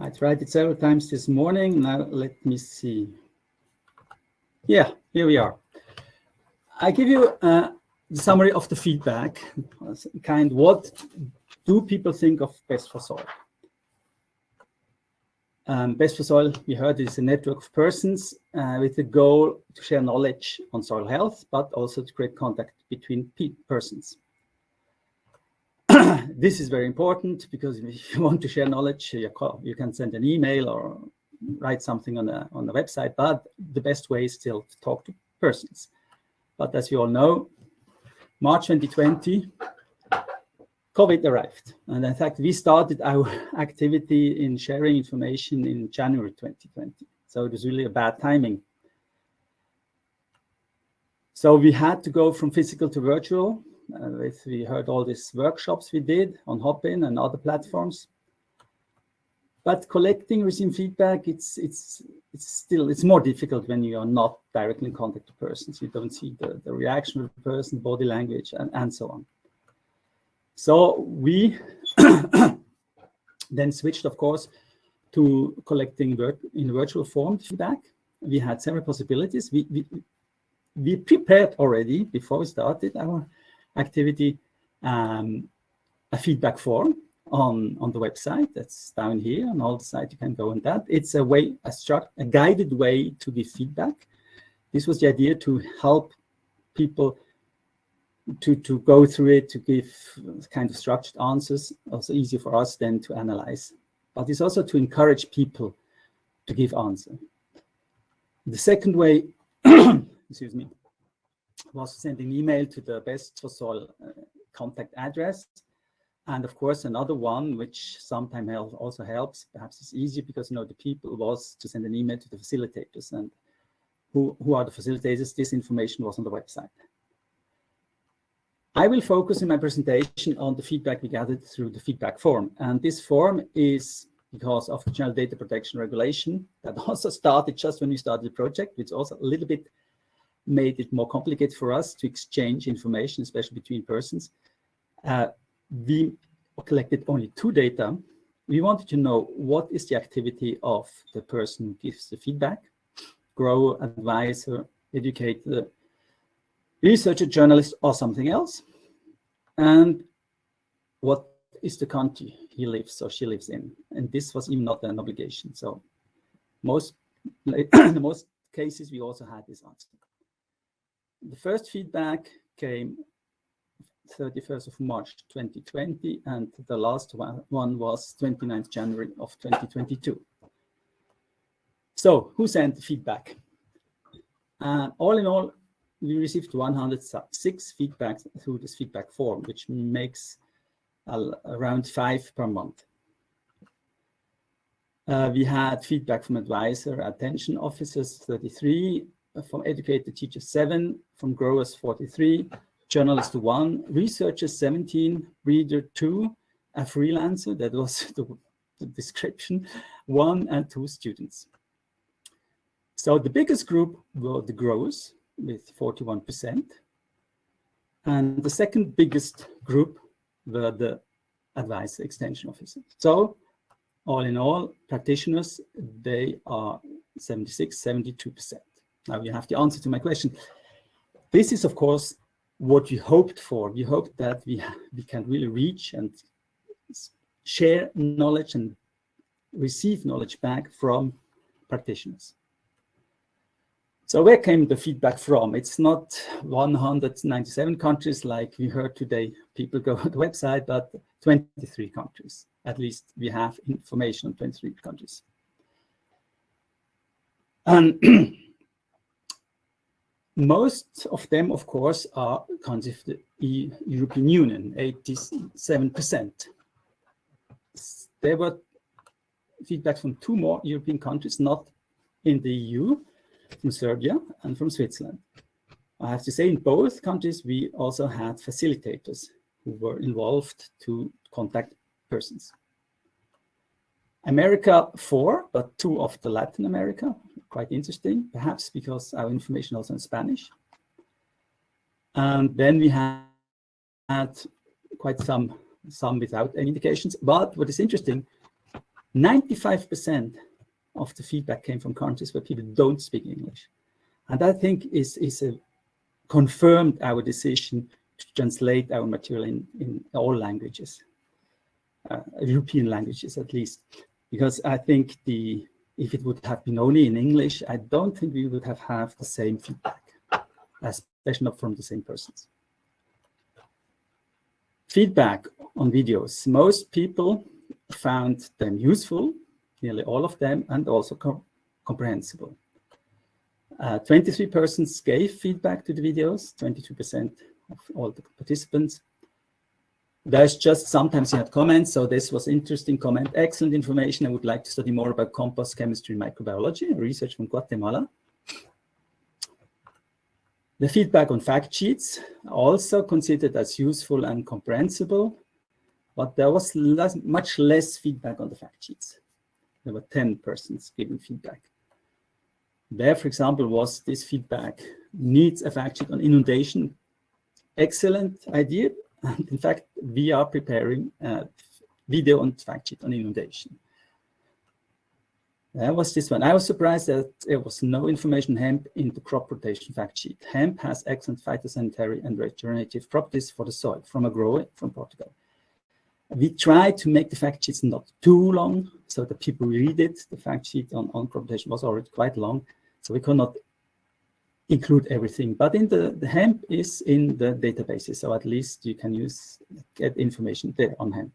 I tried it several times this morning. Now let me see. Yeah, here we are. I give you uh, the summary of the feedback. Kind, what do people think of Best for Soil? Um, Best for Soil, we heard, is a network of persons uh, with the goal to share knowledge on soil health, but also to create contact between persons. This is very important because if you want to share knowledge, you, call, you can send an email or write something on the, on the website, but the best way is still to talk to persons. But as you all know, March 2020, COVID arrived. And in fact, we started our activity in sharing information in January 2020. So it was really a bad timing. So we had to go from physical to virtual. Uh, with, we heard all these workshops we did on Hopin and other platforms. But collecting, receiving feedback, it's it's it's still it's more difficult when you are not directly in contact with persons. You don't see the, the reaction of the person, body language, and, and so on. So we then switched, of course, to collecting work in virtual form feedback. We had several possibilities. We, we, we prepared already, before we started our activity, um, a feedback form on, on the website. That's down here on all the site. You can go on that. It's a way, a, a guided way to give feedback. This was the idea to help people to, to go through it, to give kind of structured answers, also easier for us then to analyze. But it's also to encourage people to give answer. The second way, excuse me, was to send an email to the best for soil uh, contact address. And of course, another one, which sometimes also helps, perhaps it's easier because, you know, the people was to send an email to the facilitators and who, who are the facilitators, this information was on the website. I will focus in my presentation on the feedback we gathered through the feedback form. And this form is because of the General Data Protection Regulation that also started just when we started the project, which also a little bit made it more complicated for us to exchange information, especially between persons. Uh, we collected only two data. We wanted to know what is the activity of the person who gives the feedback, grow, advisor, educator, researcher, journalist, or something else. And what is the country he lives or she lives in? And this was even not an obligation. So most, in most cases, we also had this answer. The first feedback came 31st of March 2020, and the last one, one was 29th January of 2022. So who sent the feedback? Uh, all in all, we received 106 feedbacks through this feedback form, which makes uh, around five per month. Uh, we had feedback from advisor extension officers 33, uh, from educator teachers 7, from growers 43, journalist 1, researchers 17, reader 2, a freelancer, that was the, the description, 1 and 2 students. So the biggest group were the growers, with 41%. And the second biggest group were the advice extension officers. So all in all, practitioners, they are 76, 72%. Now you have the answer to my question. This is, of course, what we hoped for. We hoped that we, we can really reach and share knowledge and receive knowledge back from practitioners. So where came the feedback from? It's not 197 countries like we heard today. People go to the website, but 23 countries. At least we have information on 23 countries. And most of them, of course, are countries of the European Union, 87%. There were feedback from two more European countries, not in the EU, from Serbia and from Switzerland. I have to say in both countries, we also had facilitators who were involved to contact persons. America, four, but two of the Latin America, quite interesting, perhaps because our information also in Spanish. And then we had, had quite some, some without any indications. But what is interesting, 95% of the feedback came from countries where people don't speak English. And I think is, is a, confirmed our decision to translate our material in, in all languages, European languages at least, because I think the if it would have been only in English, I don't think we would have had the same feedback, especially not from the same persons. Feedback on videos. Most people found them useful, nearly all of them, and also com comprehensible. 23 uh, persons gave feedback to the videos, 22% of all the participants. There's just sometimes you had comments, so this was interesting comment, excellent information. I would like to study more about compost chemistry and microbiology, research from Guatemala. The feedback on fact sheets also considered as useful and comprehensible, but there was less, much less feedback on the fact sheets. There were 10 persons giving feedback. There, for example, was this feedback needs a fact sheet on inundation. Excellent idea. And in fact, we are preparing a video on fact sheet on inundation. That was this one. I was surprised that there was no information hemp in the crop rotation fact sheet. Hemp has excellent phytosanitary and regenerative properties for the soil from a grower from Portugal. We tried to make the fact sheets not too long so that people read it. The fact sheet on, on crop rotation was already quite long, so we could not include everything. But in the, the hemp is in the databases, so at least you can use get information there on hemp.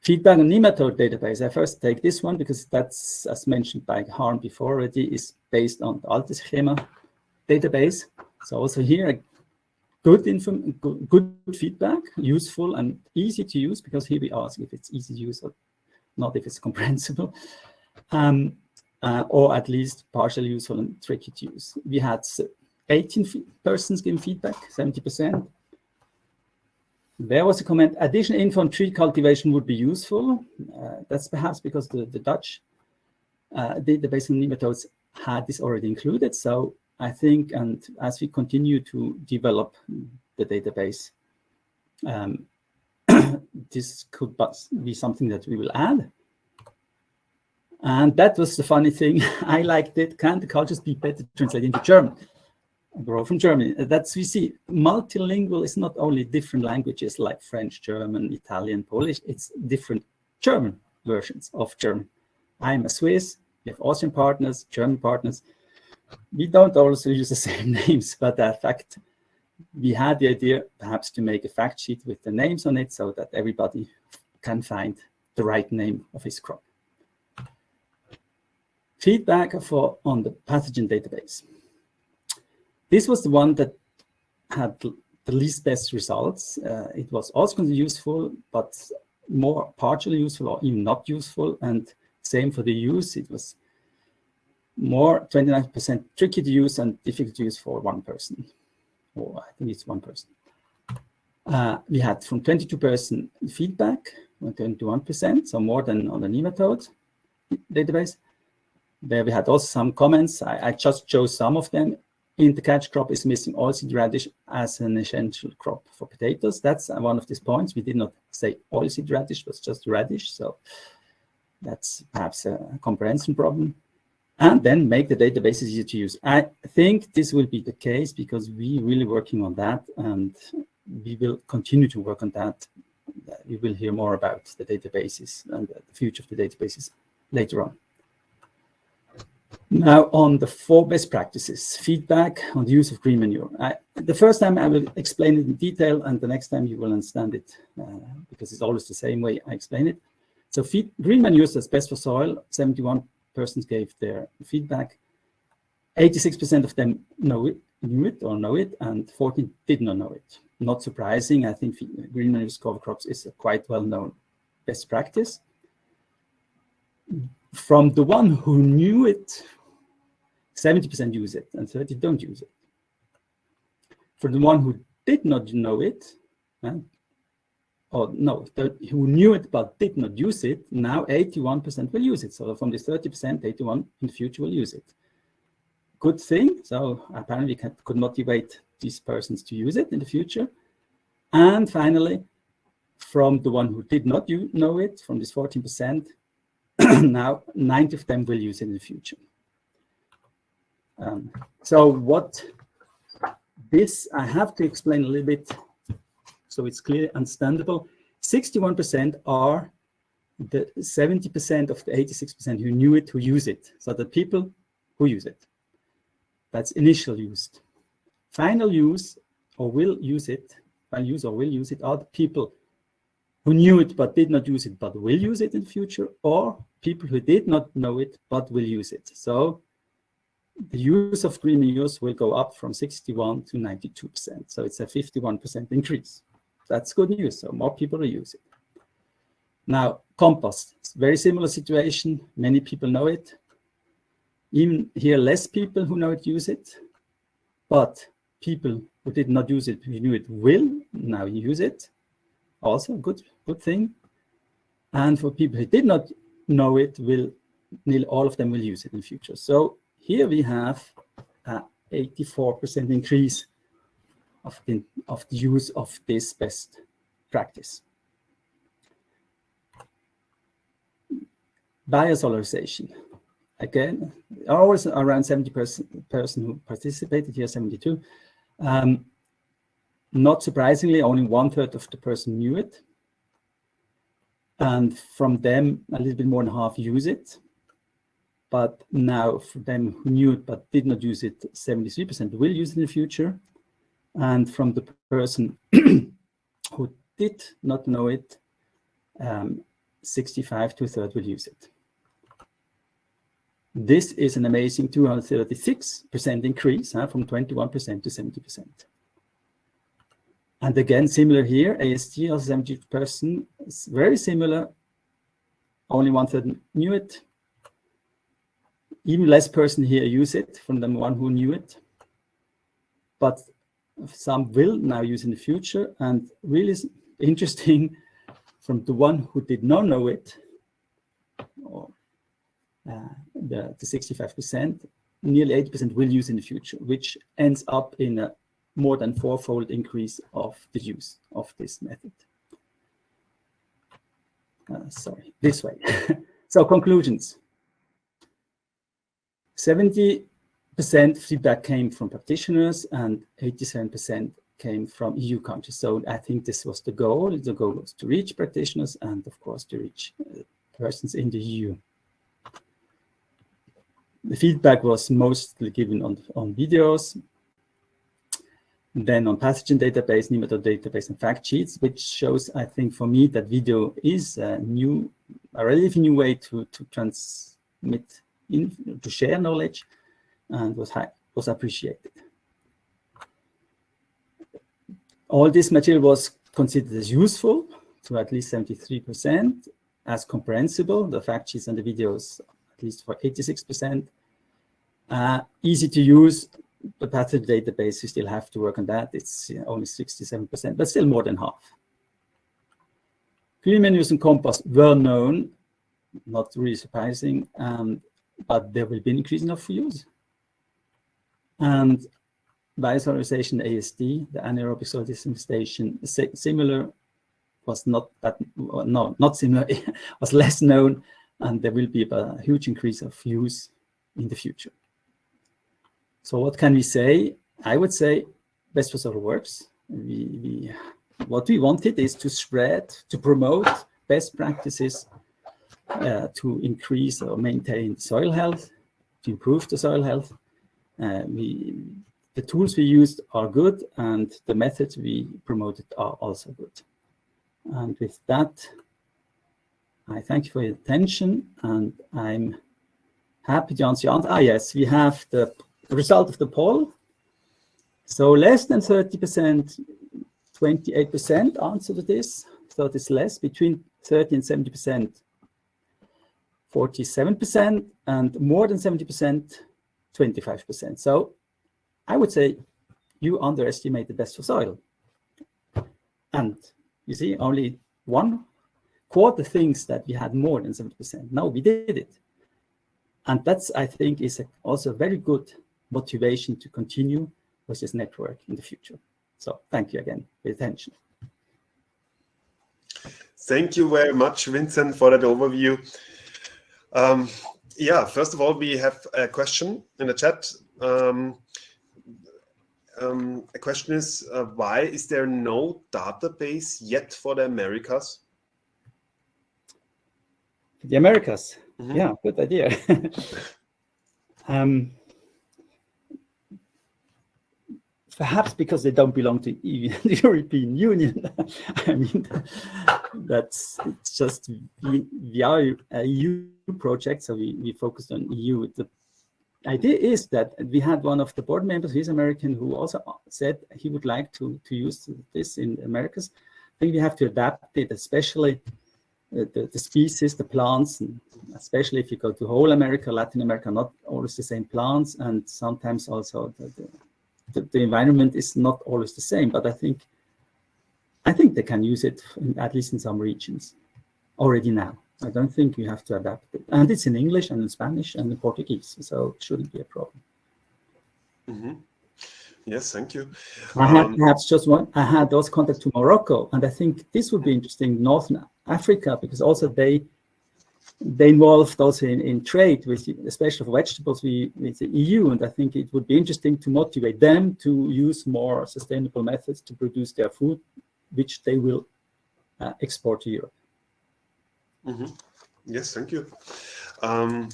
Feedback on nematode database. I first take this one because that's, as mentioned by Harm before already, is based on the Aaltjesschema database. So also here, good, inform good, good feedback, useful and easy to use because here we ask if it's easy to use or not if it's comprehensible. Um, uh, or at least partially useful and tricky to use. We had 18 persons giving feedback, 70%. There was a comment, additional info on tree cultivation would be useful. Uh, that's perhaps because the, the Dutch uh, database nematodes had this already included. So I think, and as we continue to develop the database, um, this could be something that we will add. And that was the funny thing. I liked it. Can the cultures be better translated into German? grow from Germany. Uh, that's we see multilingual is not only different languages like French, German, Italian, Polish, it's different German versions of German. I'm a Swiss, we have Austrian partners, German partners. We don't also use the same names, but in fact, we had the idea perhaps to make a fact sheet with the names on it so that everybody can find the right name of his crop. Feedback for on the pathogen database. This was the one that had the least best results. Uh, it was also useful, but more partially useful or even not useful. And same for the use, it was more 29% tricky to use and difficult to use for one person. Or I think it's one person. Uh, we had from 22% feedback, 21%, so more than on the nematode database. There we had also some comments. I, I just chose some of them in the catch crop is missing oilseed radish as an essential crop for potatoes. That's one of these points. We did not say oilseed radish, but just radish. So that's perhaps a comprehension problem. And then make the database easier to use. I think this will be the case because we're really working on that and we will continue to work on that. We will hear more about the databases and the future of the databases later on. Now on the four best practices, feedback on the use of green manure. I, the first time I will explain it in detail and the next time you will understand it uh, because it's always the same way I explain it. So feed, green manure is best for soil. 71 persons gave their feedback. 86% of them know it, knew it or know it and 14 did not know it. Not surprising, I think green manure cover crops is a quite well-known best practice. From the one who knew it, 70% use it and 30 don't use it. For the one who did not know it, uh, or no, who knew it but did not use it, now 81% will use it. So from this 30%, 81 in the future will use it. Good thing. So apparently we can, could motivate these persons to use it in the future. And finally, from the one who did not know it, from this 14%, now 90 of them will use it in the future. Um, so what this, I have to explain a little bit so it's clear, understandable. 61% are the 70% of the 86% who knew it, who use it. So the people who use it. That's initial use. Final use or will use it, final use or will use it are the people who knew it but did not use it but will use it in future or people who did not know it but will use it. So the use of green news will go up from 61 to 92%. So it's a 51% increase. That's good news. So more people will use it. Now, compost, very similar situation. Many people know it. Even here, less people who know it use it. But people who did not use it, who knew it, will now use it. Also good, good thing. And for people who did not know it, will nearly all of them will use it in the future. So here we have a 84% increase of the, of the use of this best practice. Biosolarization. Again, always around 70 person, person who participated here, 72. Um, not surprisingly, only one third of the person knew it. And from them, a little bit more than half use it. But now for them who knew it but did not use it, 73% will use it in the future. And from the person who did not know it, um, 65 to a third will use it. This is an amazing 236% increase huh, from 21% to 70%. And again, similar here, ASD also 70%, is very similar. Only one third knew it. Even less person here use it from the one who knew it. But some will now use in the future. And really interesting, from the one who did not know it, or uh, the 65%, nearly 80% will use in the future, which ends up in a more than fourfold increase of the use of this method. Uh, sorry, this way. so conclusions. 70% feedback came from practitioners and 87% came from EU countries. So I think this was the goal. The goal was to reach practitioners and of course to reach uh, persons in the EU. The feedback was mostly given on, on videos, then on pathogen database, nematode database, and fact sheets, which shows, I think, for me, that video is a new, a relatively new way to, to transmit, in, to share knowledge, and was, high, was appreciated. All this material was considered as useful to at least 73%, as comprehensible, the fact sheets and the videos, at least for 86%, uh, easy to use, the pathogen database, you still have to work on that. It's only 67%, but still more than half. Manures and compost were known, not really surprising, um, but there will be an increase in for use. And biosolarization ASD, the anaerobic soil station, similar, was not that, no, not similar, was less known, and there will be a huge increase of use in the future. So what can we say? I would say best soil works. We, we, what we wanted is to spread, to promote best practices uh, to increase or maintain soil health, to improve the soil health. Uh, we, the tools we used are good and the methods we promoted are also good. And with that, I thank you for your attention and I'm happy to answer your answer. Ah, yes, we have the result of the poll. So less than 30%, 28% answer to this. So it's less, between 30 and 70%, 47%, and more than 70%, 25%. So I would say you underestimate the best for soil. And you see, only one quarter thinks that we had more than 70%. Now we did it. And that's, I think, is a, also very good motivation to continue with this network in the future. So thank you again for your attention. Thank you very much, Vincent, for that overview. Um, yeah, first of all, we have a question in the chat. Um, um, a question is, uh, why is there no database yet for the Americas? The Americas? Mm -hmm. Yeah, good idea. um, perhaps because they don't belong to the European Union. I mean, that's it's just the, we EU project, so we, we focused on EU. The idea is that we had one of the board members, he's American, who also said he would like to, to use this in Americas. I think we have to adapt it, especially uh, the, the species, the plants, especially if you go to whole America, Latin America, not always the same plants, and sometimes also the, the the, the, environment is not always the same, but I think I think they can use it in, at least in some regions already now. I don't think you have to adapt it. And it's in English and in Spanish and in Portuguese, so it shouldn't be a problem. Mm -hmm. Yes, thank you. I had um, perhaps just one, I had those contacts to Morocco, and I think this would be interesting, Northern Africa, because also they they involved also in, in trade with, especially for vegetables, we, with the EU, and I think it would be interesting to motivate them to use more sustainable methods to produce their food, which they will uh, export to Europe. Mm -hmm. Yes, thank you. Um,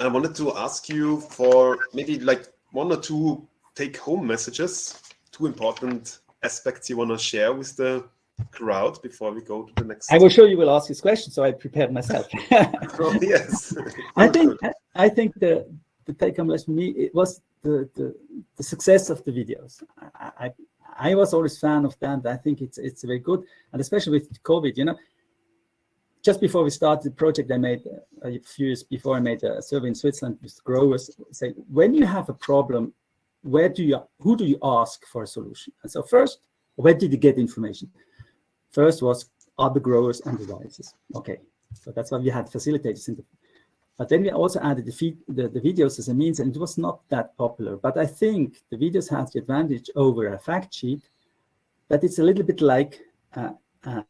I wanted to ask you for maybe like one or two take-home messages, two important aspects you want to share with the crowd before we go to the next. I will show you will ask this question, so I prepared myself. oh, yes. I think I think the the take home lesson me it was the, the the success of the videos. I, I I was always fan of that. I think it's it's very good, and especially with COVID, you know. Just before we started the project, I made a few years before I made a survey in Switzerland with growers say, when you have a problem, where do you who do you ask for a solution? And so first, where did you get information? First was other growers and the devices. Okay, so that's why we had facilitators in the, but then we also added the, feed, the, the videos as a means, and it was not that popular. But I think the videos has the advantage over a fact sheet that it's a little bit like uh, uh,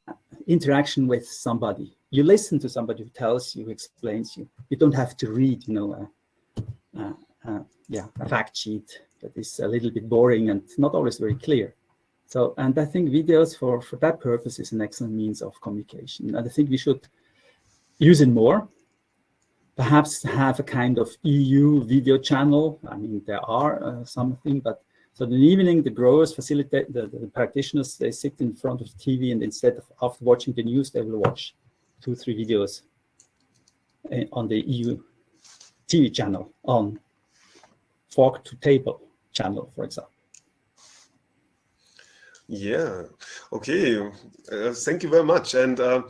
interaction with somebody. You listen to somebody who tells you, who explains you. You don't have to read, you know, uh yeah, a fact sheet that is a little bit boring and not always very clear. So, and I think videos for, for that purpose is an excellent means of communication. And I think we should use it more, perhaps have a kind of EU video channel. I mean, there are uh, something, but so in the evening, the growers facilitate, the, the practitioners, they sit in front of the TV and instead of after watching the news, they will watch two, three videos uh, on the EU TV channel on fork to table channel, for example. Yeah. Okay. Uh, thank you very much. And uh,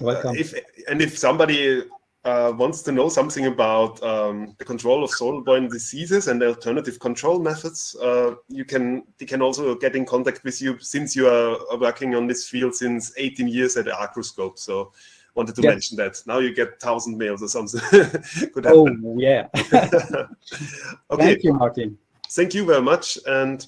welcome. if and if somebody uh, wants to know something about um, the control of soil-borne diseases and alternative control methods, uh, you can they can also get in contact with you since you are working on this field since 18 years at Agroscope. So wanted to mention that. Now you get thousand mails or something. Could happen. Oh yeah. okay. Thank you, Martin. Thank you very much and.